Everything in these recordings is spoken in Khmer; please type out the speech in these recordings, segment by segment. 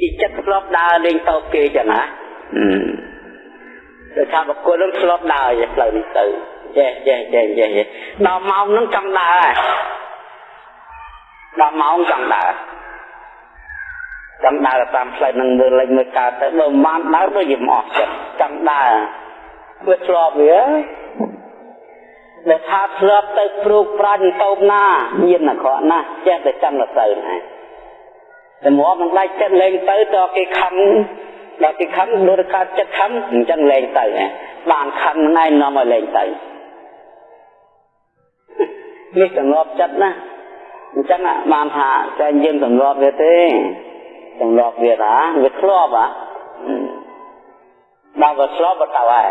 ពីចិត្តធ្លាប់ដើរលេងតោគេចឹងណាដូចថាបកគលនឹងធ្លាប់ដើរផ្លូវនេះទៅចេះចេះចេះចេះដល់ម៉ោងហ្នឹងចង់ដើរដល់ម៉ោងចង់ដើរចង់ដើរតាមផ្លូវនឹងមើលលេងមើលកើតទៅបើមិនបានដើរដូចជាមិនអស់ចិត្តចង់ដើរវាធ្លាប់វាដែលថាធ្លាប់ទៅព្រូកប្រាញ់តោបណាមានអាក្រក់ណាស់ចេះតែចង់ទៅណា តែមកមិនដាច់ចិត្តលេងទៅតគេខំដល់គេខំដូចកើតចិត្តខំអញ្ចឹងលេងទៅបានខំណែនាំឲ្យលេងទៅនេះសង្ងប់ចិត្តណាអញ្ចឹងបានថាតែយើងសង្ងប់វាទេសង្ងប់វាថាវាធ្លាប់ហ่ะដល់វាធ្លាប់ទៅហើយ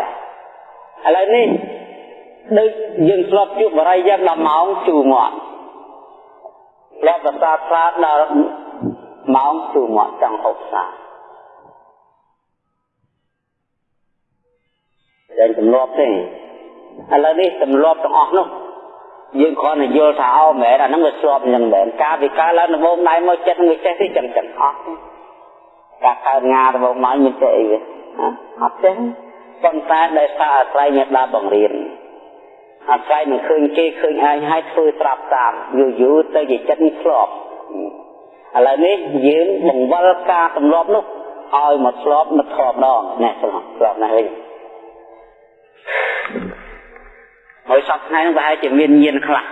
ឥឡូវនេះដូចយើងធ្លាប់ជួបបរិយាយ៉ាង10ម៉ោងជូរមកធ្លាប់ប្រសាទស្រាដល់ ម៉ោងជូរមកចង់ហូបសាតែទម្លាប់ទេឥឡូវនេះទម្លាប់ទាំងអស់នោះយើងគ្រាន់តែយល់ថាអោមែនអាហ្នឹងវាស្របអញ្ចឹងមែនការវិការឡើងដំបូងដៃមកចិត្តនឹងវាចេះទេចឹងចឹងអត់ការកើតងាដំបូងមកមានចេះអីវាអត់ចេះប៉ុន្តែដែលសារអាស្រ័យមេដាបង្រៀនអាស្រ័យនឹងឃើញគេឃើញឯងហើយធ្វើត្រាប់តាមយូរយូរទៅជាចិត្តនេះធ្លាប់ ឥឡូវនេះយើងបង្វិលការទម្លាប់នោះឲ្យមកធ្លាប់មកធ្លាប់ដងណែធ្លាប់ធ្លាប់ណាស់វិញហើយសពថ្ងៃនោះប្រហែលជាមានញៀនខ្លះ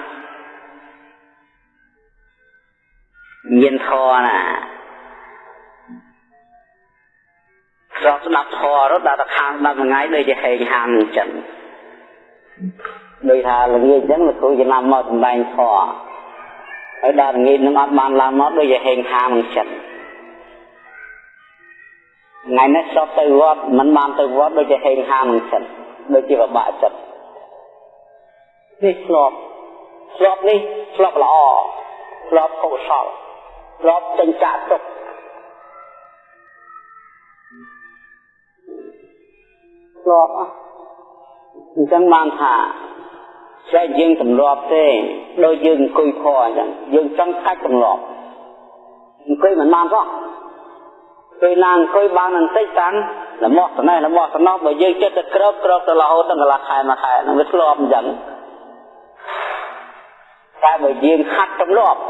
ញៀនធរណាស្រាប់ស្ដាប់ធររត់ដល់ទៅខាងស្ដាប់ថ្ងៃដូចជាហេងហាមអញ្ចឹងដូចថាល្ងាចអញ្ចឹងលោកគ្រូចំណាំមកសម្ដែងធរ ហើយដល់ល្ងាចនឹងអត់បានឡើងមកដូចជាហេងហាមអញ្ចឹងថ្ងៃនេះសពទៅវត្តមិនបានទៅវត្តដូចជាហេងហាមអញ្ចឹងដូចជាពិបាកចិត្តនេះធ្លាប់ធ្លាប់នេះធ្លាប់ល្អធ្លាប់កុសលធ្លាប់ចិញ្ចាទុកធ្លាប់អញ្ចឹងបានថា ស្អែកយើងទម្លាប់ទេដូចយើងអង្គុយខអញ្ចឹងយើងចង់កាច់ទម្លាប់អង្គុយមិនបានផងពេលណាអង្គុយបានបន្តិចតាំងលំោះស្នេះលំោះស្នោះបើយើងចិត្តទៅក្របក្របទៅរហូតដល់កន្លះខែមួយខែនឹងវាធ្លាប់អញ្ចឹងតែបើយើងខាត់ទម្លាប់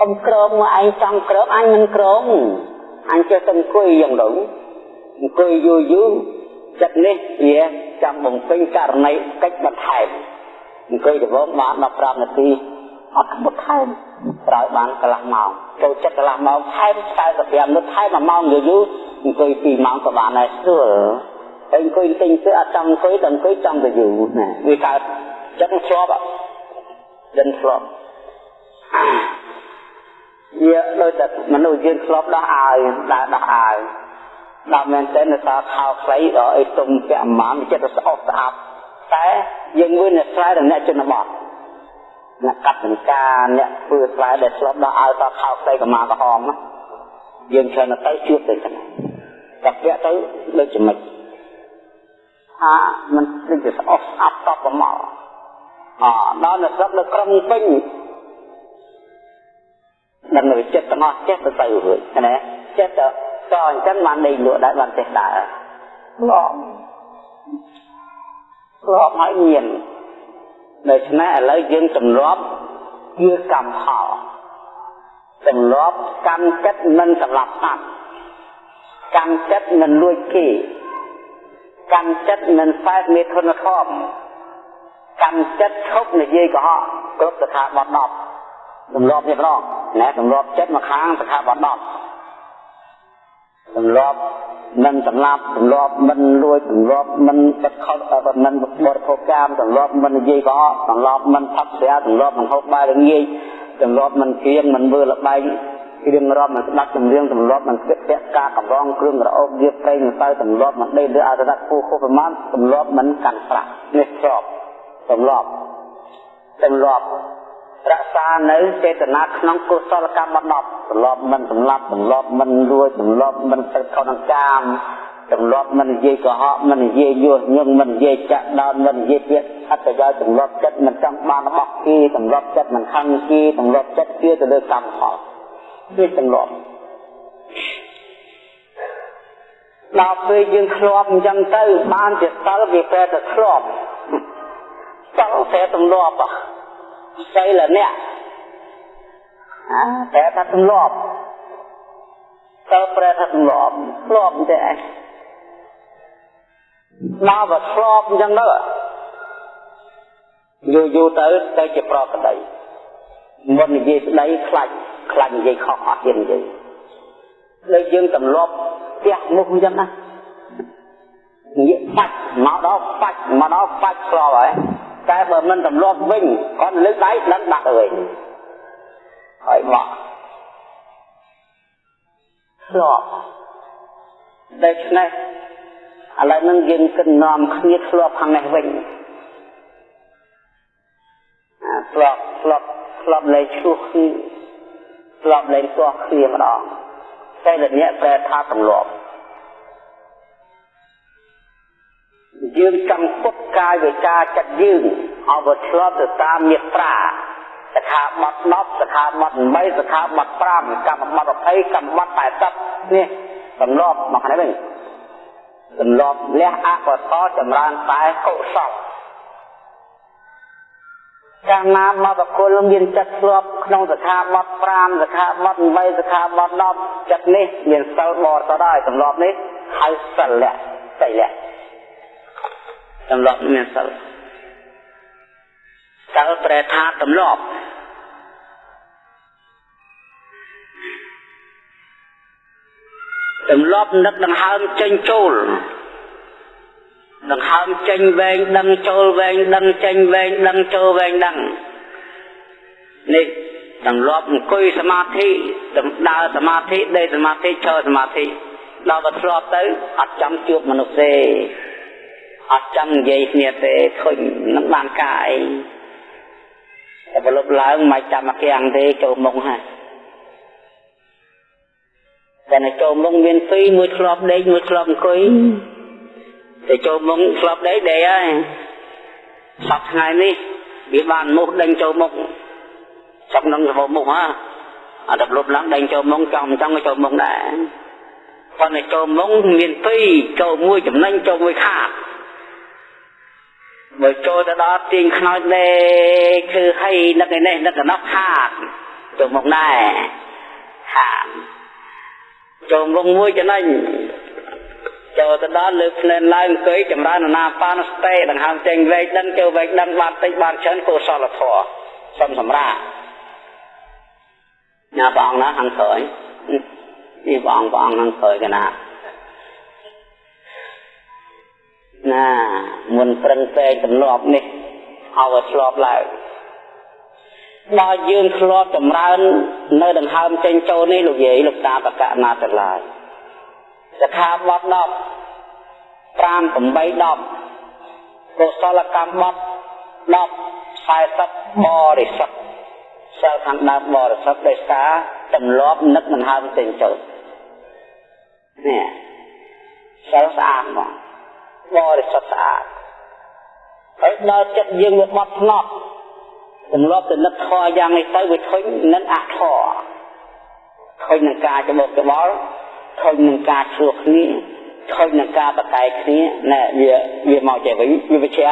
កុំក្រមមកឯងចង់ក្រមអញមិនក្រមអញចេះតែអង្គុយយ៉ាងនោះអង្គុយយូរយូរចិត្តនេះវាចាំបំពេញករណីកិច្ចបន្ថែម អង្គុយដំបងបាន15នាទីអត់បន្ថែមត្រូវបានកន្លះម៉ោងចូលចិត្តកន្លះម៉ោងថែម45នាទីថែម1ម៉ោងយូរយូរអង្គុយ2ម៉ោងក៏បានដែរស្រួលហើយអង្គុយទិញទៅអត់ចង់អង្គុយតែអង្គុយចង់ទៅយូរណាវាកើតចិត្តធ្លាប់ដិនធ្លាប់វាដូចតែមនុស្សយើងធ្លាប់ដោះអាយដើរដោះអាយដល់មែនតើនៅសល់ខោខ្លីដល់អីទុំពាក់អាម៉ានចិត្តស្អប់ស្អាប់ តែយើងមើលអ្នកស្រែដល់អ្នកជនបទអ្នកកាត់ចង្ការអ្នកធ្វើស្រែដែលធ្លាប់ដោះអាយដល់ខោខ្លីកម្មាក្រហមយើងច្រើនទៅជួបទៅចឹងតែពាក់ទៅដូចជាមិនថាมันដូចជាស្អប់ស្អាប់តបប្រមកអដល់នៅស្រុកនៅក្រុងពេញដល់នៅចិត្តទាំងអស់ចេះទៅទៅរួចណាចេះទៅតអញ្ចឹងបានដេកលក់ដែរបានចេះដើរធ្លាប់ ធ្លាប់ហើយមានដូច្នេះឥឡូវយើងទម្លាប់ជាកម្មផលទម្លាប់កម្មចិត្តមិនសម្រាប់សត្វកម្មចិត្តមិនលួចគេកម្មចិត្តមិនផ្លែមេធនធម៌កម្មចិត្តឈប់និយាយកុហកគ្រប់ស្ថាប័ន10ទម្លាប់នេះម្ដងណែទម្លាប់ចិត្តមកខាងស្ថាប័ន10ទម្លាប់ មិនសម្លាប់ទម្លាប់មិនលួចទម្លាប់មិនទឹកខុសមិនបរិភោគកាមទម្លាប់មិននិយាយកុហកទម្លាប់មិនផឹកស្រាទម្លាប់មិនហូបបាយល្ងាចទម្លាប់មិនគៀងមិនមើលល្បែងគ្រឿងរាប់មិនស្ដាប់ចម្រៀងទម្លាប់មិនស្ទាក់ពាក់ការកំរងគ្រឿងរអោបៀបប្រេងមិនទៅទម្លាប់មិនដេកលើអរដាក់គូខុសប្រមាណទម្លាប់មិនកាន់ប្រាក់នេះស្របទម្លាប់ទម្លាប់ រក្សានៅចេតនាក្នុងកុសលកម្មដប់ទម្លាប់មិនសម្លាប់ទម្លាប់មិនលួចទម្លាប់មិនទឹកខុសនឹងកាមទម្លាប់មិននិយាយកុហកមិននិយាយញុះញង់មិននិយាយចាក់ដោនមិននិយាយពាក្យអត្តយាយទម្លាប់ចិត្តមិនចង់បានរបស់គេទម្លាប់ចិត្តមិនខឹងគេទម្លាប់ចិត្តគេទៅលើកម្មផលវាទម្លាប់ដល់ពេលយើងធ្លាប់អញ្ចឹងទៅបានជាសិលវាប្រែទៅធ្លាប់សិលតែទម្លាប់ សិលអ្នកអាតែថាទម្លាប់សិលប្រែថាទម្លាប់ធ្លាប់តែឯងដល់បើធ្លាប់អញ្ចឹងទៅយូរយូរទៅទៅជាប្រក្តីមុននិយាយស្ដីខ្លាច់ខ្លាច់និយាយខុសអត់ទៀតនិយាយលើយើងទម្លាប់ផ្ទះមុខអញ្ចឹងណានិយាយបាច់មកដល់បាច់មកដល់បាច់ស្លហើយ តែបើមិនទម្លាប់វិញគាត់លើកដៃដឹងដាក់ទៅវិញហើយមកស្លដូច្នេះឥឡូវនឹងយើងគិតនាំគ្នាធ្លាប់ខាងនេះវិញធ្លាប់ធ្លាប់ធ្លាប់លេងឈ្លោះគ្នាធ្លាប់លេងទាស់គ្នាម្ដងតែលអ្នកប្រែថាទម្លាប់ យើងចង់ពុតកាយវិការចិត្តយើងឲ្យវាឆ្លប់ទៅតាមមេត្រាសិក្ខាបទ10សិក្ខាបទ8សិក្ខាបទ5កម្មបទ20កម្មបទ80នេះទម្លាប់មកនេះវិញទម្លាប់លះអកុសលចម្រើនតែកុសលកាលណាមកបកុលមានចិត្តធ្លាប់ក្នុងសិក្ខាបទ5សិក្ខាបទ8សិក្ខាបទ10ចិត្តនេះមានសិលបរិសុទ្ធហើយទម្លាប់នេះហៅសិលៈសិលៈ ទម្លាប់មានសិលសិលប្រែថាទម្លាប់ទម្លាប់នឹកដង្ហើមចេញចូលដង្ហើមចេញវែងដឹងចូលវែងដឹងចេញវែងដឹងចូលវែងដឹងនេះទម្លាប់អង្គុយសមាធិដើរសមាធិដេកសមាធិឈរសមាធិដល់ទៅធ្លាប់ទៅអត់ចាំជួបមនុស្សទេ អត់ចាំនិយាយគ្នាទេឃើញនឹងបានការអីតែប្រលប់ឡើងមិនចាំមកគាំងទេចូលមុខហើយតែនៅចូលមុខមានពីរមួយធ្លាប់ដេកមួយធ្លាប់អង្គុយតែចូលមុខធ្លាប់ដេកដេកហើយសប្ថ្ងៃនេះវាបានមុខដេញចូលមុខចាប់នឹងសបមុខហ่าអត់ដល់លប់ឡើងដេញចូលមុខចង់មិនចង់ក៏ចូលមុខដែរប៉ុន្តែចូលមុខមានពីរចូលមួយចំណេញចូលមួយខាត បើចូលទៅដល់ទាញខ្នើចដេគឺឲ្យនឹកឯនេះនឹកដល់ខាតចូលមុខដែរខាតចូលមុខមួយចំណេញចូលទៅដល់លើភ្នែនឡើងអង្គុយចម្រើនណាបានស្ទេដង្ហើមចេញវែកដឹងចូលវែកដឹងបានតិចបានច្រើនកុសលធម៌សុំសម្រាប់ណាបងណាខាងក្រោយនេះបងបងខាងក្រោយកណា ណាមុនប្រឹងប្រែងទម្លាប់នេះឲ្យវាឆ្លប់ឡើងដល់យើងធ្លាប់ចម្រើន នៅដង្ហើមចេញចូលនេះលោកយាយលោកតាបកណាទាំងឡាយសិក្ខាបទ10 5 8 10កុសលកម្មបទ10 40បរិសុទ្ធសិលខាងដើមបរិសុទ្ធដោយសារទម្លាប់នឹកដង្ហើមចេញចូលនេះសិលស្អាតមក បរិសុទ្ធស្អាតហើយដល់ចិត្តយើងវាបត់ថ្នត់ទម្លាប់ទៅនឹកធေါ်យ៉ាងនេះទៅវាធុញនឹងអធរធុញនឹងការច្បោកច្បល់ធុញនឹងការឆ្លោះគ្នាធុញនឹងការបតែគ្នាណែវាវាមកចេះវិញវាវិជ្ជា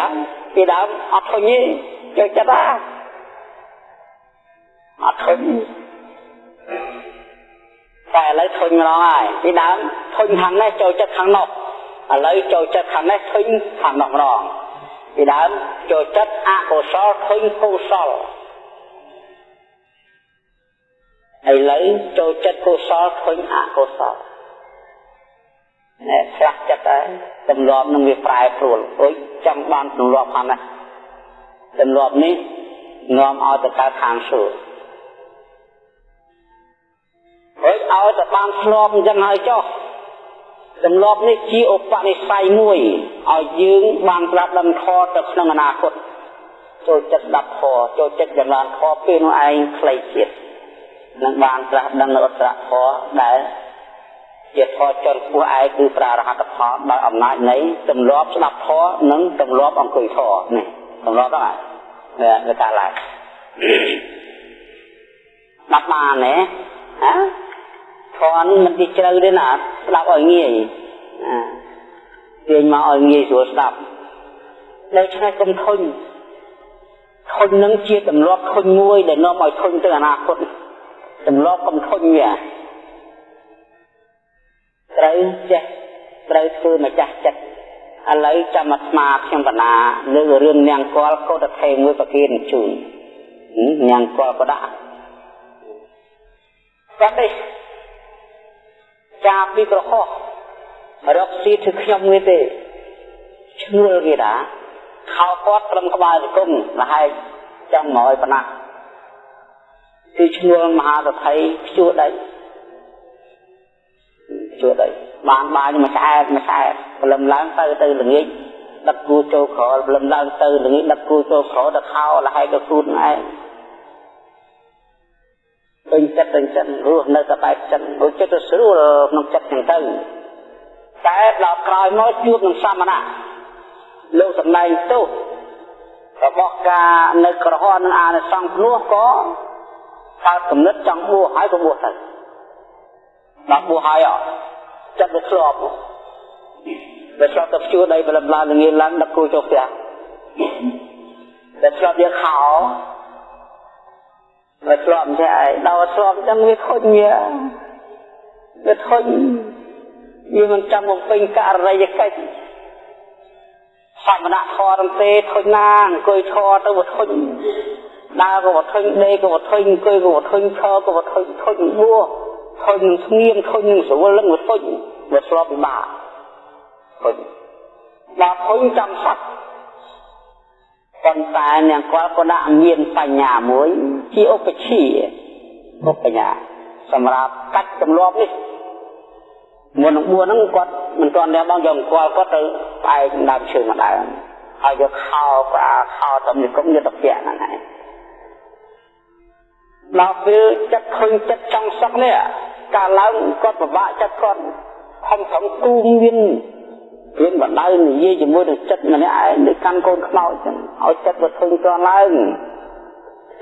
ពីដើមអត់ធុញទេយកចិត្តអាអត់ធុញតែឥឡូវធុញម្ដងហើយពីដើមធុញខាងនេះចូលចិត្តខាងនោះ ឥឡូវចូលចិត្តខាងនេះឃើញខាងនោះម្ដងពីដើមចូលចិត្តអកុសលឃើញកុសលឥឡូវចូលចិត្តកុសលឃើញអកុសលណែស្រាស់ចិត្តហើយទម្លាប់នឹងវាប្រែប្រួលអុយចង់បានទម្លាប់ហ្នឹងណាទម្លាប់នេះនាំឲ្យទៅកើតខាងសួរហើយឲ្យទៅបានធ្លាប់អញ្ចឹងហើយចុះ ទម្លាប់នេះជាឧបនិស្ស័យមួយឲ្យយើងបានប្រាប់ដឹងខទៅក្នុងអនាគតចូលចិត្តដាប់ខចូលចិត្តចម្រើនខពេលនោះឯងខ្លីជាតិនឹងបានត្រាស់ដឹងនៅអត្រខដែលជាធម៌ចនពោះឯងគឺប្រារហត្តផលដោយអំណាចនៃទម្លាប់ស្ដាប់ធម៌និងទម្លាប់អង្គុយធម៌នេះទម្លាប់ហ្នឹងហើយវាកាឡើងដាប់បានទេហ៎ធម៌មិនទីជ្រៅទេណា ស្ដាប់ឲ្យងាយទាញមកឲ្យងាយស្រួលស្ដាប់ដូច្នេះកុំធុញធុញនឹងជាទម្លាប់ធុញមួយដែលនាំឲ្យធុញទៅអនាគតទម្លាប់កុំធុញវាត្រូវចេះត្រូវធ្វើម្ចាស់ចិត្តឥឡូវចាំអាត្មាខ្ញុំបណ្ណាលើរឿងនាងកលកោតថេមួយប្រគិនជូននាងកលក៏ដាក់គាត់នេះ ចាពីក្រហោះរកស៊ីធ្វើខ្ញុំនេះទេឈ្ងល់គេតាខោគាត់ត្រឹមក្បាលជង្គង់លហែកចង់មកឲ្យប៉ុណ្ណាគឺឈ្ងល់មហាសទ្ធិភ្ជួរដីភ្ជួរដីបានបាយមួយឆ្អែតមួយឆ្អែតព្រលឹមឡើងទៅទៅល្ងាចដឹកគូចូលក្រព្រលឹមឡើងទៅល្ងាចដឹកគូចូលក្រទៅខោលហែកទៅគូនឯង ពេញចិត្តពេញចិត្តរស់នៅតែបែបចិត្តរស់ចិត្តទៅស្រួលក្នុងចិត្តចឹងទៅតែដល់ក្រោយមកជួបនឹងសមណៈលោកសម្ដែងទោសរបស់ការនៅក្រហមនឹងអានិសង្ឃភ្នោះក៏កើតគំនិតចង់បួសហើយក៏បួសទៅដល់បួសហើយអត់ចិត្តវាធ្លាប់វាធ្លាប់ទៅជួដីបលំឡើងងាយឡើងដឹកគូចូលផ្ទះតែធ្លាប់វាខោ វាធ្លាប់ចេះឯងដល់ធ្លាប់ចឹងវាខុញវាធុញវាមិនចាំបំពេញករណីកិច្ចសមណៈធរទេធុញណាអង្គុយធរទៅវធុញដើរក៏វធុញដេកក៏វធុញអង្គុយក៏វធុញឈរក៏វធុញធុញបួធុញនឹងស្ងៀមធុញនឹងស្រួលនឹងវធុញវាស្លាប់ពិបាកធុញដល់ធុញចាំសត្វ ប៉ុន្តែអ្នកគាត់ក៏ដាក់មានបញ្ញាមួយជាឧបជាឧបញ្ញាសម្រាប់កាច់ចំនួននេះមុននឹងបួសហ្នឹងគាត់មិនទាន់ដែរបងយកអង្គគាត់គាត់ទៅផ្អែកដើមឈើមកដើមហើយយកខោក្រាខោតំនិគមយកទៅពាក់ហ្នឹងហើយដល់ពេលចិត្តឃើញចិត្តចង់សឹកនេះកាលឡើងគាត់ពិបាកចិត្តគាត់ខំប្រឹងគូមាន មានបណ្ដៅនិយាយជាមួយនឹងចិត្តម្នាក់ឯងដូចកាន់កូនខ្មោចចឹងឲ្យចិត្តវាធុញទ្រាន់ឡើង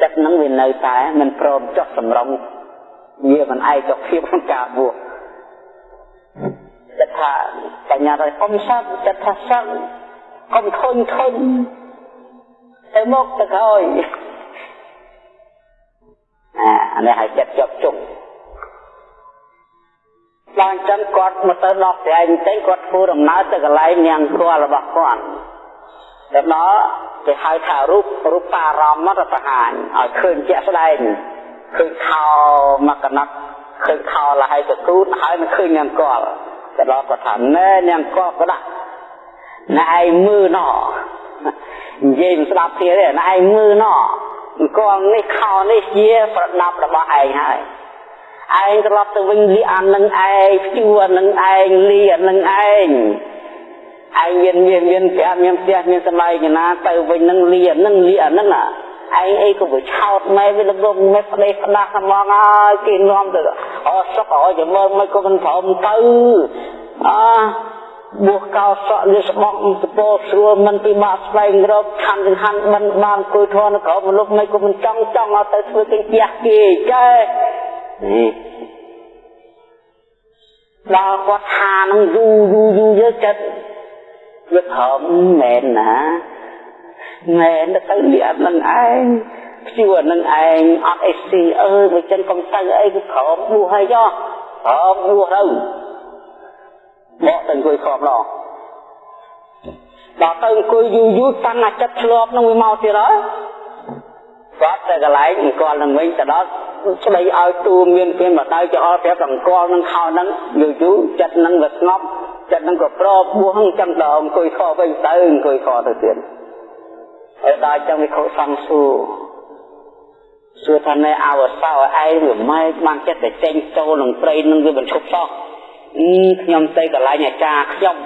ចិត្តហ្នឹងវានៅតែមិនព្រមចុះសម្រងវាមិនឯកភាពក្នុងការបួសចិត្តថាបញ្ញាទៅកុំសឹកចិត្តថាសឹកកុំធុញធុញទៅមកទៅក្រោយអានេះឲ្យចិត្តជាប់ជុំ ឡើងចឹងគាត់មកទៅដល់ផ្ទះឯងទៅគាត់ធ្វើដំណើរទៅកន្លែងនាងគល់របស់គាត់ទៅដល់គេហៅថារូបរូបអារម្មណ៍ទៅបង្ហាញឲ្យឃើញជាក់ស្ដែងឃើញខោមកកណាត់ឃើញខោលហើយទៅទូតហើយមិនឃើញនាងគល់ទៅដល់គាត់ថាណែនាងគល់ក៏ដាក់ណែឯងមើលណោនិយាយមិនស្ដាប់គ្នាទេណែឯងមើលណោអង្គនេះខោនេះជាប្រដាប់របស់ឯងហើយ ឯងត្រឡប់ទៅវិញលីអានឹងឯងជួនឹងឯងលីអានឹងឯងឯងមានមានមានផ្ទះមានផ្ទះមានសមាយណាទៅវិញនឹងលីអានឹងលីអានឹងឯងអីក៏វាឆោតម៉ែវាលំមេផ្ដេសផ្ដាស់ហ្មងហើយគេនាំទៅអូសុកអោចាំមើលមិនក៏មិនព្រមទៅអបួសកោសក់លិស្បង់សពោស្រួលមិនពិបាកស្វែងរកខណ្ឌចង្ហាន់មិនបានគួយធនក្រមនុស្សមិនក៏មិនចង់ចង់ឲ្យទៅធ្វើគេជះគេចេះ ដល់គាត់ថានឹងយូរយូរយូរយើងចិត្តវាព្រមមែនណាមែនទៅលៀបនឹងឯងព្យួរនឹងឯងអត់អីស៊ីអើយមកចិនកុំទៅអីគឺព្រមបួសហើយចុះព្រមបួសទៅបកទៅអង្គុយខំដល់ដល់ទៅអង្គុយយូរយូរតាំងអាចិត្តឆ្លប់នឹងវាមកទៀតហើយ គាត់ទៅកន្លែងអង្គលនឹងវិញទៅដល់ស្ដីឲ្យទូមានពេលមកដៅចោលប្រាប់អង្គលនឹងខោនឹងយូរយូរចិត្តនឹងវាស្ងប់ចិត្តនឹងក៏ប្របបួសចឹងដល់អង្គុយខវិញទៅអង្គុយខទៅទៀតហើយដល់ចឹងវិខសង្សួរសួរថាណែអវសោឯងវាម៉េចបានចិត្តតែចេញចូលនឹងព្រៃនឹងវាបញ្ឈប់សោះខ្ញុំទៅកន្លែងអាចារ្យខ្ញុំ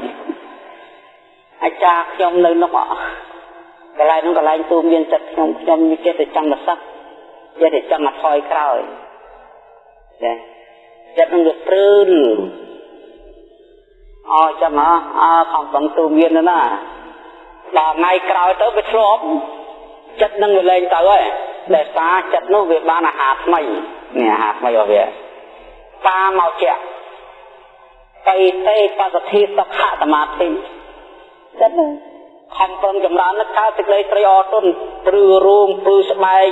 អាចារ្យខ្ញុំនៅនោះ កន្លែងនោះកន្លែងទូមានចិត្តខ្ញុំខ្ញុំមានចិត្តតែចង់មកសឹកចិត្តតែចង់មកថយក្រោយចាចិត្តនឹងវាព្រឺនអោចាំហ៎អើខំបងទូមានណាដល់ថ្ងៃក្រោយទៅវាធ្លាប់ចិត្តនឹងវាលែងទៅហើយដែលសារចិត្តនោះវាបានអាហារថ្មីនេះអាហារថ្មីរបស់វាតាមកជាក់បៃតេបសទ្ធិសុខសមាធិចិត្ត ខំប្រឹងចម្រើននឹងកើតសេចក្តីត្រេកអរទន់ព្រឺរួមព្រឺស្បែក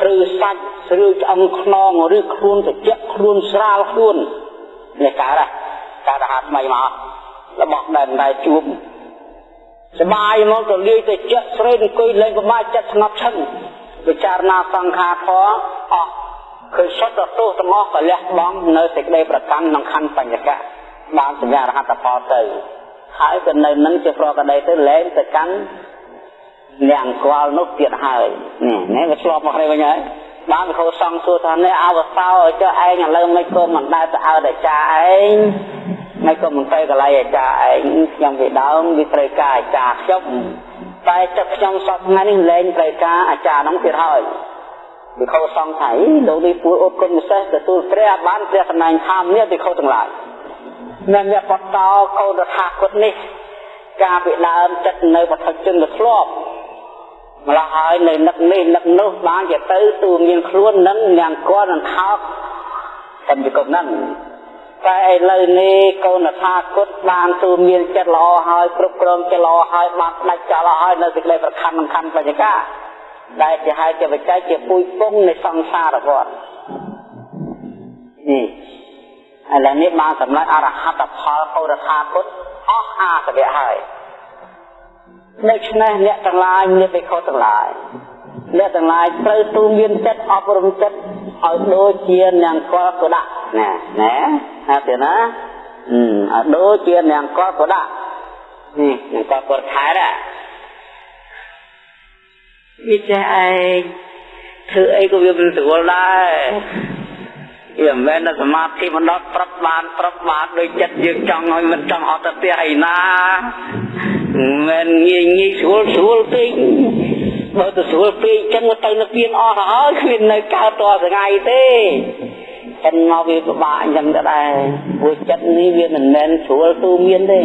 ព្រឺសាច់ឬឆ្អឹងខ្នងឬខ្លួនត្រជាក់ខ្លួនស្រាលខ្លួននេះកើតកើតហាត់ថ្មីមករបស់ដែលដែលជួបសបាយមកទៅលាយទៅជាក់ស្រេកអង្គុយលេងប្រមាចិត្តស្ងប់ឈឹងពិចារណាសង្ខារធម៌អស់ឃើញសុទ្ធទោសទាំងអស់ក៏លះបង់នៅសេចក្តីប្រកាន់ក្នុងខណ្ឌបញ្ញកៈបានសញ្ញារហត្តផលទៅ ហើយក៏នៅនឹងជាប្រកដីទៅលែងទៅកាន់អ្នកអង្គលនោះទៀតហើយនេះនេះវាឆ្លប់មកនេះវិញហើយបានវិខោសង្ឃសួរថានេះអវសោចុះឯងឥឡូវមិនក៏មិនដែលទៅអើតាចាឯងមិនក៏មិនទៅកន្លែងអាចារ្យឯងខ្ញុំពីដើមវាត្រូវការអាចារ្យខ្ញុំតែចិត្តខ្ញុំសពថ្ងៃនេះលែងត្រូវការអាចារ្យនោះទៀតហើយវិខោសង្ឃថាលោកនេះពួរអត់គុណពិសេសទទួលព្រះបានព្រះសម្ដែងធម្មនេះវិខោទាំងឡាយ នៅអ្នកបតតកូនរដ្ឋាគតនេះ ការពីដើមចិត្តនៅបឋិជនទៅធ្លាប់ម្ល៉េះហើយនៅនឹកនេះនឹកនោះបានជាទៅទូមានខ្លួននឹងអ្នកគាត់នឹងខោកតែពីកុំហ្នឹងតែឥឡូវនេះកូនថាគុតបានទូមានចិត្តល្អហើយគ្រប់គ្រងចិត្តល្អហើយបានដាច់ចោលហើយនៅសេចក្តីប្រខណ្ឌសំខាន់បញ្ញាកាដែលជាហេតុជាបច្ច័យជាពុយពងនៃសង្សារវដ្តនេះ ឥឡូវនេះបានសម្រេចអរហត្តផលហោរថាគុតអស់អាសវៈហើយដូច្នេះអ្នកទាំងឡាយមានវិខុសទាំងឡាយអ្នកទាំងឡាយត្រូវទូមានចិត្តអប់រំចិត្តឲ្យដូចជានាងកលក៏ដាក់ណាណាណាទៀតណាអឺឲ្យដូចជានាងកលក៏ដាក់នេះនាងកលក៏ខែដែរវាចេះឯងធ្វើអីក៏វាមិនស្រួលដែរ វាមិនមែនសមាធិមិនដល់ប្រាប់បានប្រាប់បានដោយចិត្តយើងចង់ឲ្យមិនចង់អត់ទៅផ្ទះអីណាមិនងាយងាយស្រួលស្រួលពេកបើទៅស្រួលពេកចឹងទៅនៅពៀនអស់ទៅហើយគ្មាននៅកើតតថ្ងៃទេចឹងមកវាពិបាកអញ្ចឹងទៅដែរព្រោះចិត្តនេះវាមិនមែនស្រួលទូមានទេ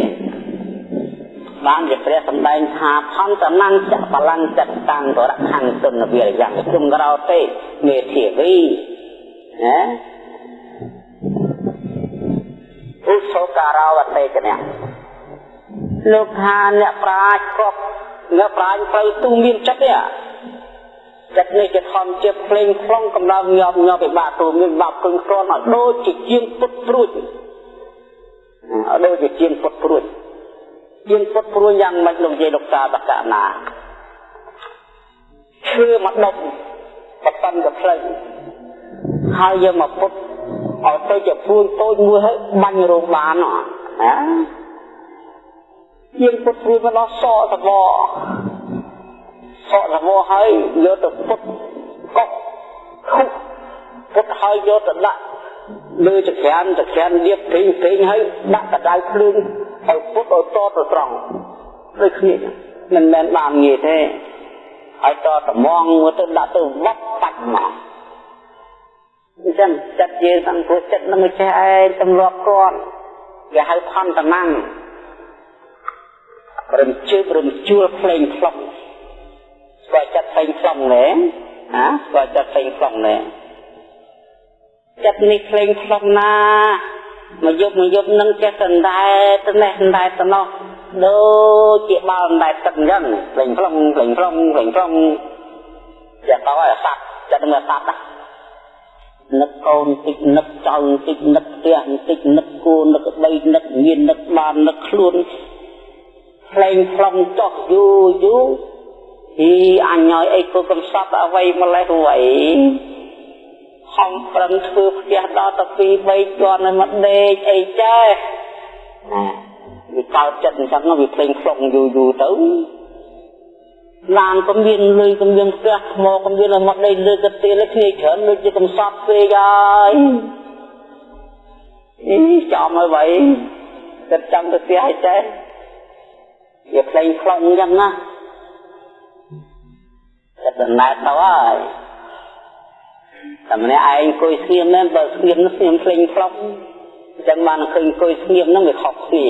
បានជាព្រះសម្ដែងថាផន្តនង្ចបលង្ចតាំងបរខੰទុនវិរិយៈជុំក្រោទេមេធាវីណា ឧសការវតេចនៈលោកថាអ្នកប្រាជ្ញគ្រប់អ្នកប្រាជ្ញត្រូវទូមានចិត្តទេចិត្តនេះជាធម្មជាភ្លេងខ្លងកំដៅញាប់ញាប់ពិបាកទូមានបាប់គឹងក្រន់ឲ្យដូចជាជាងពុតព្រួចឲ្យដូចជាជាងពុតព្រួចជាងពុតព្រួចយ៉ាងម៉េចលោកនិយាយលោកតាបកណាឈើមកដុំបតន្នទៅផ្លូវហើយយកមកពុត ឲ្យទៅជាពួនតូចមួយហើយបាញ់រោងបានណាជាងពុតព្រួយមកដល់សក់សបសក់សបហើយយកទៅពុតកុកខុកពុតហើយយកទៅដាក់លើចក្រានចក្រានលៀបពេញពេញហើយដាក់កដៅភ្លើងឲ្យពុតឲ្យតទៅត្រង់ដូចគ្នាមិនមែនបានងាយទេហើយតត្មងមកទៅដាក់ទៅវត្តបាច់មក អញ្ចឹងចិត្តយើងអង្គុយចិត្តនឹងចេះឯងទម្លាប់គាត់គេហៅផន្តមាំងរំជើបរំជួលផ្លេងផ្លុំស្គាល់ចិត្តផ្លេងផ្លុំណែណាស្គាល់ចិត្តផ្លេងផ្លុំណែចិត្តនេះផ្លេងផ្លុំណាមកយប់មកយប់នឹងចេះសណ្ដែតទៅនេះសណ្ដែតទៅនោះដូចជាបាល់សណ្ដែតទឹកអញ្ចឹងផ្លេងផ្លុំផ្លេងផ្លុំផ្លេងផ្លុំចាក់ទៅឲ្យសាប់ចិត្តនឹងសាប់ណា នឹកកូនតិចនឹកចៅតិចនឹកផ្ទះតិចនឹកគូនឹកដីនឹកមាននឹកបាននឹកខ្លួនផ្លេងផ្លុំចោះយូរយូរពីអញឲ្យអីគូកំសត់អ្វីម្លេះអ្វីហំប្រឹងធ្វើផ្ទះដល់ទៅ2 3ជាន់នៅមកដេកអីចេះណាវាកើតចិត្តអញ្ចឹងវាផ្លេងផ្លុំយូរយូរទៅ ឡានក៏មានលុយក៏មានផ្ទះថ្មក៏មានឲ្យមកដេកលើកទៀលគ្នាច្រើនដូចជាកំសត់ពេកហើយអីចំហើយបើគិតចាំទៅផ្ទះឲ្យចេះវាផ្លេងខ្លងអញ្ចឹងណាចិត្តដំណើរទៅហើយតែម្នាក់ឯងអង្គុយស្ងៀមមែនបើស្ងៀមស្ងៀមផ្លេងខ្លងអញ្ចឹងបានឃើញអង្គុយស្ងៀមហ្នឹងវាខុសគ្នា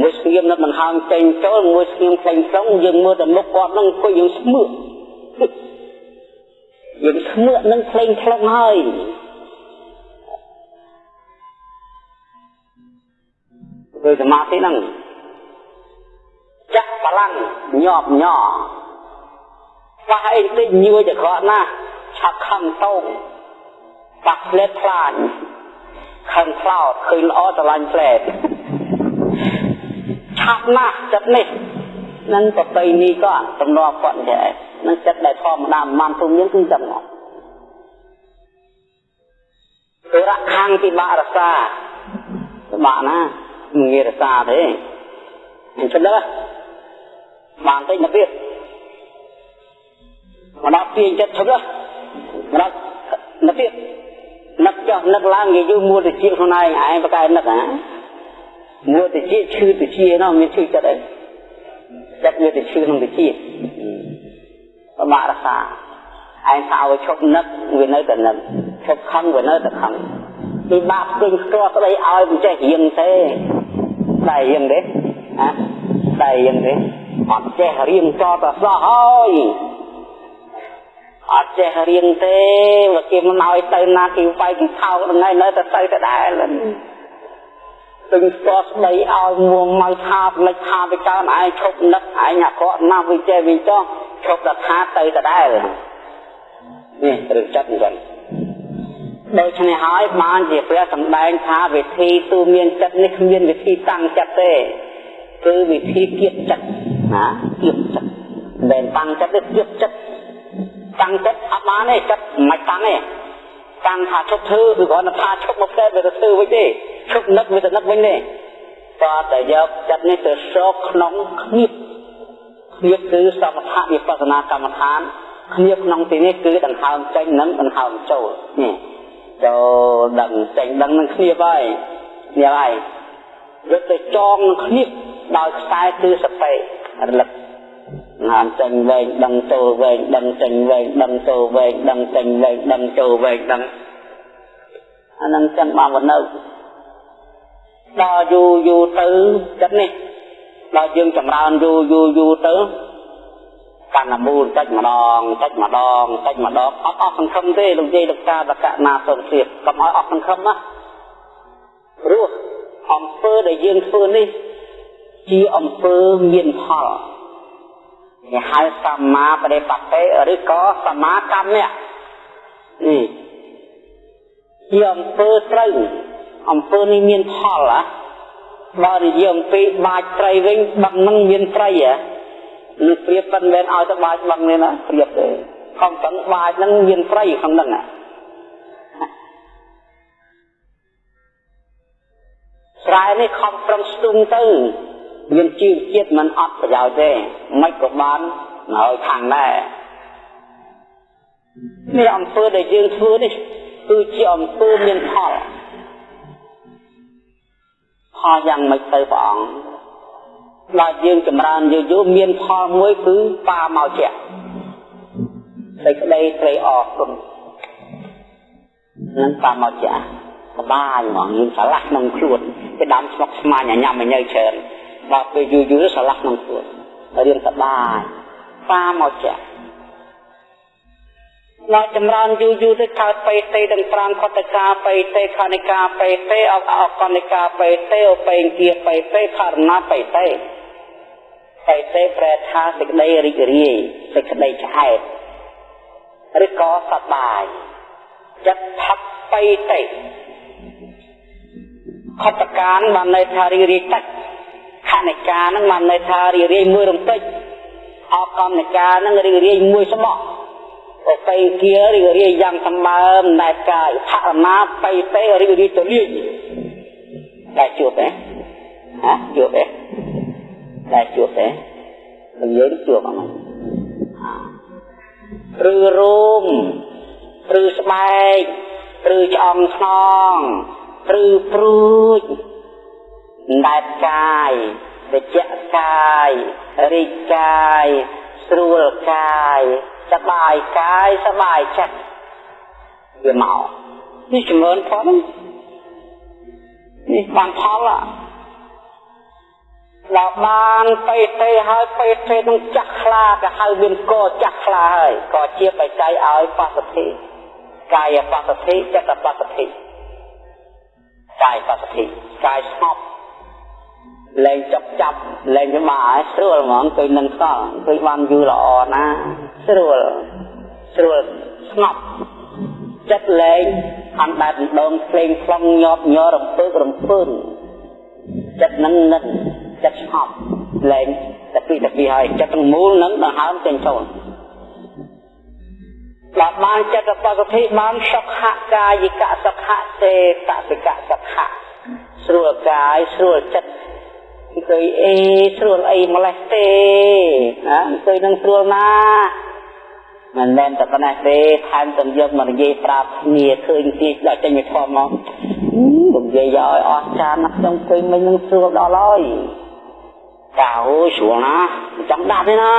មួយស្ងៀមនៅមិនហើមចេញចូលមួយស្ងៀមផ្លេងខ្លងយើងមើលតែមុខគាត់ហ្នឹងអង្គុយយើងស្មើយើងស្មើនឹងផ្លេងខ្លងហើយគឺសមាធិហ្នឹងចាក់បលាំងញាប់ញ័រប៉ះអីតិចញួយតែក្រក់ណាស់ឆាប់ខំតោងប៉ះផ្លែផ្លាញខំខ្លោតឃើញល្អស្រឡាញ់ផ្លែ ឆាប់ណាស់ចិត្តនេះនឹងប្របីនេះក៏ទំនាស់គាត់ដែរនឹងចិត្តដែលធម្មតាមិនទុំយើងគឺចាំមកទុរៈខាងពិបាករសាពិបាកណាមិនងាយរសាទេអញ្ចឹងដែរបានតិចមកទៀតមកដល់ទាញចិត្តឈប់មកដល់មកទៀតនឹកចុះនឹកឡើងនិយាយយូរមួទៅជាខ្លួនឯងឯងបកែនឹកហ៎ មួទៅជាឈឺទៅជានោះមានឈឺចិត្តអីចិត្តវាទៅឈឺក្នុងទៅជាប្រមារសាឯងថាឲ្យឈប់នឹកវានៅតែនឹកឈប់ខឹងវានៅតែខឹងពីបាបពេញស្ទាល់ស្ដីឲ្យមិនចេះរៀងទេតែរៀងទេហ៎តែរៀងទេអត់ចេះរៀងតតសោះហើយអត់ចេះរៀងទេមកគេមិនឲ្យទៅណាគេវាយគេថោកថ្ងៃនៅតែទៅដដែលទឹង ស្ទាល់ស្ដីឲ្យមួងមកថាផ្លេចថាទៅកើនឯងឈប់នឹកឯងអាក្រក់ណាស់វិចេះវិចោះឈប់តែថាទៅដដែលនេះរឿងចិត្តអញ្ចឹងដូច្នេះហើយបានជាព្រះសម្ដែងថាវិធីទូមានចិត្តនេះគ្មានវិធីតាំងចិត្តទេគឺវិធីគៀបចិត្តណាគៀបចិត្តមិនតាំងចិត្តទេគៀបចិត្តតាំងចិត្តអត់បានទេចិត្តមិនតាំងទេតាំងថាឈប់ធ្វើគឺគ្រាន់តែថាឈប់មកផ្លែវាទៅធ្វើវិញទេ ឈប់នឹកវាទៅនឹកវិញទេក៏តែយកចិត្តនេះទៅសោកក្នុងគ្នាគ្នាគឺសមថវិបស្សនាកម្មដ្ឋានគ្នាក្នុងទីនេះគឺដង្ហើមចេញនិងដង្ហើមចូលនេះចូលដឹងចេញដឹងនឹងគ្នាហើយនេះហើយយកទៅចងនឹងគ្នាដោយខ្សែគឺសតិរលឹកណានចេញវែងដឹងចូលវែងដឹងចេញវែងដឹងចូលវែងដឹងចេញវែងដឹងចូលវែងដឹងអានឹងចឹងបានមកនៅ ដល់យូរយូរទៅចិត្តនេះដល់យើងចម្រើនយូរយូរយូរទៅកាន់តែមូលតិចម្ដងតិចម្ដងតិចម្ដងអត់អស់សង្ឃឹមទេលោកយាយលោកតាបកណាសុនធៀបកុំឲ្យអស់សង្ឃឹមណាព្រោះអំពើដែលយើងធ្វើនេះ ជាអំពើមានផលគេហៅសម្មាបដិបត្តិឬក៏សមាកម្មៈនេះជាអំពើត្រូវ អំពើនេះមានផលហ៎បើនិយាយអំពីបាច់ត្រីវិញបឹងនឹងមានត្រីហ៎នេះព្រៀបមិនមែនឲ្យទៅបាច់បឹងនេះណាព្រៀបទេខំទាំងបាច់នឹងមានត្រីក្នុងហ្នឹងស្រែនេះខំប្រឹងស្ទុំទៅមានជីវជាតិมันអត់ប្រយោជន៍ទេមិនក៏បានហើយខាងដែរនេះអំពើដែលយើងធ្វើនេះគឺជាអំពើមានផល ផលយ៉ាងម៉េចទៅព្រះអង្គដល់យើងចម្រើនយូរយូរមានផលមួយគឺបាមកជាសេចក្តីត្រេកអរគុណនឹងបាមកជាសបាយហ្មងយើងឆ្លាស់ក្នុងខ្លួនគេដាំស្មុកស្មាញញ៉ាំញ៉ៃច្រើនដល់ពេលយូរយូរឆ្លាស់ក្នុងខ្លួនរៀនសបាយបាមកជា ដល់ចម្រើនយូរយូរទៅកើតបេតេទាំង5ខតកាបេតេខនិកាបេតេអកអកនិកាបេតេអបេងគាបេតេករណាបេតេបេតេប្រែថាសេចក្តីរីករាយសេចក្តីឆ្អែតឬក៏សប្បាយចិត្តផឹកបេតេខតកានបានន័យថារីករាយតិចខនិកានឹងបានន័យថារីករាយមួយរំពេចអកនិកានឹងរីករាយមួយស្បក់ អបិគារីករាយយ៉ាងសម្បើមណែកាយផរមាបៃតេរីករាយទៅលាយតែជួបទេហ៎ជួបទេតែជួបទេនិយាយជួបអត់ឬរោមឬស្បែកឬឆ្អឹងខ្នងឬព្រួចណែកាយវិជ្ជកាយរីកកាយស្រួលកាយ សបាយកាយសបាយចិត្តវាមកនេះចម្រើនផលនេះបានផលដល់បានបេទេហើយបេទេនឹងចាស់ខ្លាទៅហៅមានកចាស់ខ្លាហើយក៏ជាបច្ច័យឲ្យបសទ្ធិកាយបសទ្ធិចិត្តបសទ្ធិកាយបសទ្ធិកាយស្ងប់លែងចប់ចាប់លែងច្បាស់ហើយស្រួលហ្មងទៅនឹងសល់ទៅបានយូរល្អណាស្រួលស្រួលស្ងប់ចិត្តលែងអណ្ដែតដងភ្លេងខ្លងញាប់ញ័ររំពើករំពើចិត្តនឹងនឹងចិត្តស្ងប់លែងតែពីតែពីហើយចិត្តទាំងមូលនឹងដង្ហើមចេញចូលដល់បានចិត្តបកតិបានសុខកាយិកសុខសេតសិកសុខស្រួលកាយស្រួលចិត្តអង្គុយអេស្រួលអីម្លេះទេណាអង្គុយនឹងស្រួលណា មិនមែនតែប៉ុណ្ណេះទេថែមទាំងយកមកនិយាយប្រាប់គ្នាឃើញទីដល់ចេញមកធំមកនិយាយឲ្យអស់ចានណាស់ខ្ញុំឃើញមិននឹងស្រួលដល់ហើយតើអូស្រួលណាចង់ដាប់ទេណា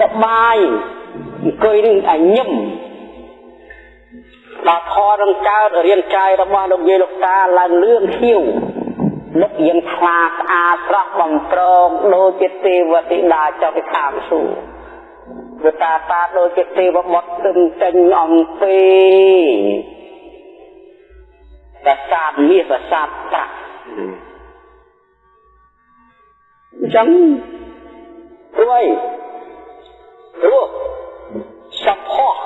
សបាយអង្គុយនឹងអញឹមដល់ខនឹងកើតរាងកាយរបស់លោកយាយលោកតាឡើងលឿងខៀវ នឹកយើងខ្លាស្អាតស្រស់បំប្រងដូចជាទេវធីតាចុះពីខាងសួគ៌វតាតាដូចជាទេវបុត្រទិញចេញអំពីប្រាសាទមាសប្រាសាទប្រាក់អញ្ចឹងព្រួយព្រោះសំផស្ស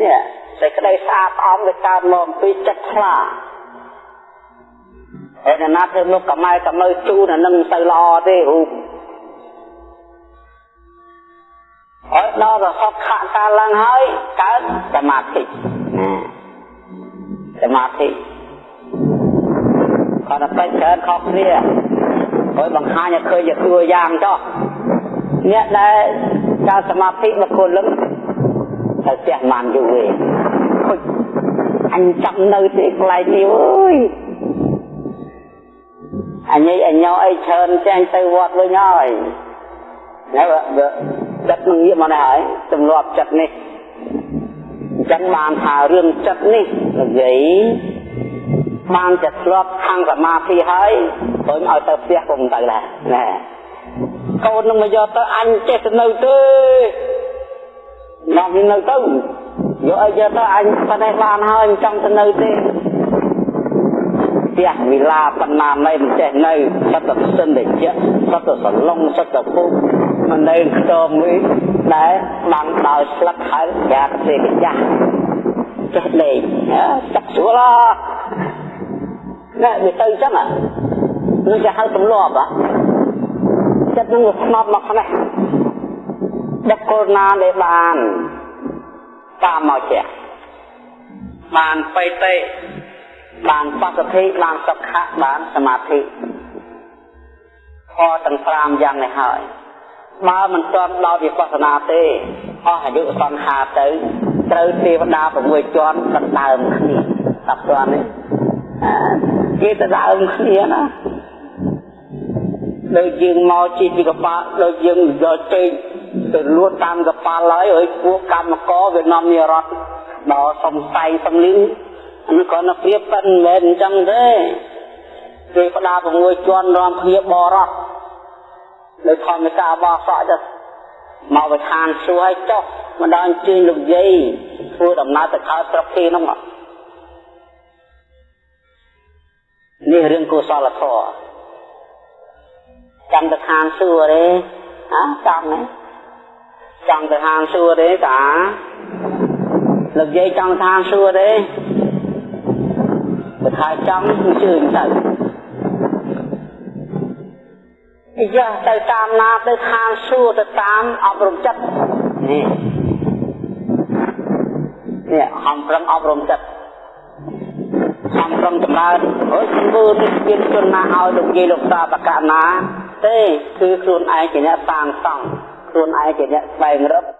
នេះសេចក្តីស្អាតស្អំវាកើតមកអំពីចិត្តខ្លា ហើយអ្នកណាធ្វើមុខកម្ៅកម្ៅជូនអានឹងទៅល្អទេរូបហើយដល់រហូតខកកើតឡើងហើយកើតសមាធិសមាធិគាត់តែច្រើនខុសគ្នាហើយបង្ហាញឲ្យឃើញជាតួយ៉ាងចុះអ្នកដែលកើតសមាធិមកគលឹងទៅផ្ទះបានយូរទេខុចអញចាំនៅទីកន្លែងនេះអើយ អញអញអីច្រើនចាញ់ទៅវត្តវិញហើយហើយចិត្តនឹងងាកមកនេះហើយទម្លាប់ចិត្តនេះអញ្ចឹងបានថារឿងចិត្តនេះនិយាយបានจะធ្លាប់ខាងសមាធិហើយព្រមឲ្យទៅផ្ទះពុំទៅដែរណែកូននឹងមកយកទៅអញចេះទៅនៅទេនាំនៅទៅយកអីយកទៅអញប៉ុណ្ណេះបានហើយមិនចង់ទៅនៅទេផ្ទះវិឡាបណ្ណាណៃមិនចេះនៅសត្វទៅសិនតែជាសត្វទៅសឡុងសត្វទៅពុកមិននៅខ្ទមវិញដែលបាំងដោយស្លឹកហើយយ៉ាកទេកចាស់ចេះលេងចាក់ស្រួលណាវាទៅអញ្ចឹងនឹងគេហៅទម្លាប់ចិត្តនឹងវាស្នប់មកខ្នេះបុគ្គលណាដែលបានតាមមកជាបានបៃតេ បានបកតិបានសុខៈបានសមាធិខទាំង5យ៉ាងនេះហើយបើមិនទាន់ដល់វិបស្សនាទេអស់អាយុសង្ខារទៅត្រូវទេវតា6ជាន់ដណ្ដើមគ្នាដល់ជាន់នេះគេដណ្ដើមគ្នាណាដូចយើងមកជីពីកប៉ាល់ដូចយើងយកចេកទៅលួចតាមកប៉ាល់ហើយហើយពួកកម្មករវានាំនារត់ដល់សំសៃសំលឹង អានេះគាត់នៅព្រៀបប៉ិនមិនមែនអញ្ចឹងទេគេផ្ដា6ជាន់រំគ្នាបរោះដោយធម្មតាបោះសក់ទៅមកវិធានសួរឲ្យចុះមកដល់អញ្ជើញលោកយាយធ្វើដំណើរទៅខោស្រុកគេនោះនេះរឿងកុសលធម៌ចាំទៅខាងសួរទេអើចង់ទេចង់ទៅខាងសួរទេតាលោកយាយចង់ខាងសួរទេ បើថាចង់គឺជឿទៅយ៉ាទៅតាមណាទៅខាងសួរទៅតាមអប់រំចិត្តនេះនេះហំប្រឹងអប់រំចិត្តខំប្រឹងចម្រើនអើយធ្វើនេះមានជនណាឲ្យលោកយាយលោកតាបកណា ទេគឺខ្លួនឯងជាអ្នកសាងសង់ខ្លួនឯងជាអ្នកស្វែងរក